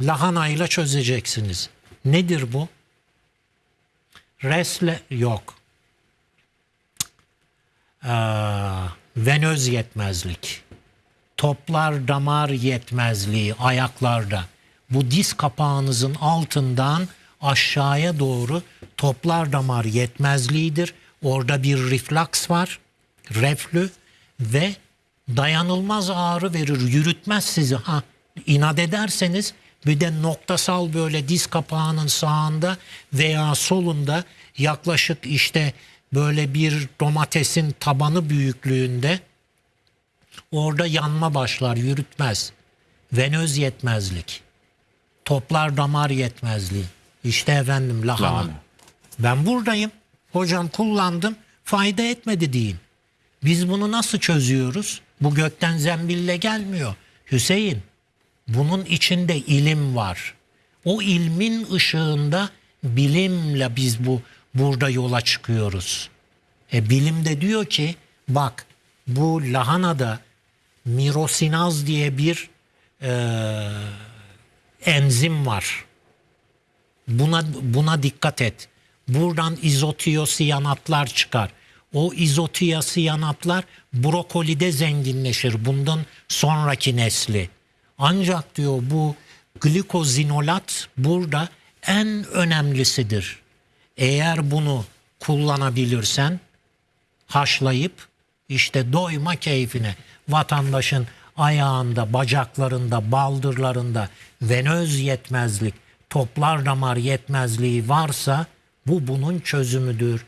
lahanayla çözeceksiniz. Nedir bu? Resle yok. Ee, venöz yetmezlik. Toplar damar yetmezliği ayaklarda. Bu diz kapağınızın altından aşağıya doğru toplar damar yetmezliğidir. Orada bir reflaks var. Reflü ve dayanılmaz ağrı verir. Yürütmez sizi. Ha, inat ederseniz bir de noktasal böyle diz kapağının sağında veya solunda yaklaşık işte böyle bir domatesin tabanı büyüklüğünde orada yanma başlar yürütmez. Venöz yetmezlik. Toplar damar yetmezliği. İşte efendim lahana. Lahana. Ben buradayım. Hocam kullandım. Fayda etmedi deyin. Biz bunu nasıl çözüyoruz? Bu gökten zembille gelmiyor. Hüseyin, bunun içinde ilim var. O ilmin ışığında bilimle biz bu burada yola çıkıyoruz. E bilim de diyor ki bak bu lahanada mirosinaz diye bir e, enzim var. Buna buna dikkat et. Buradan izotiyosiyanatlar çıkar. O izotiyosiyanatlar brokolide zenginleşir. Bundan sonraki nesli. Ancak diyor bu glikozinolat burada en önemlisidir. Eğer bunu kullanabilirsen haşlayıp işte doyma keyfine vatandaşın ayağında, bacaklarında, baldırlarında venöz yetmezlik, toplar damar yetmezliği varsa bu bunun çözümüdür.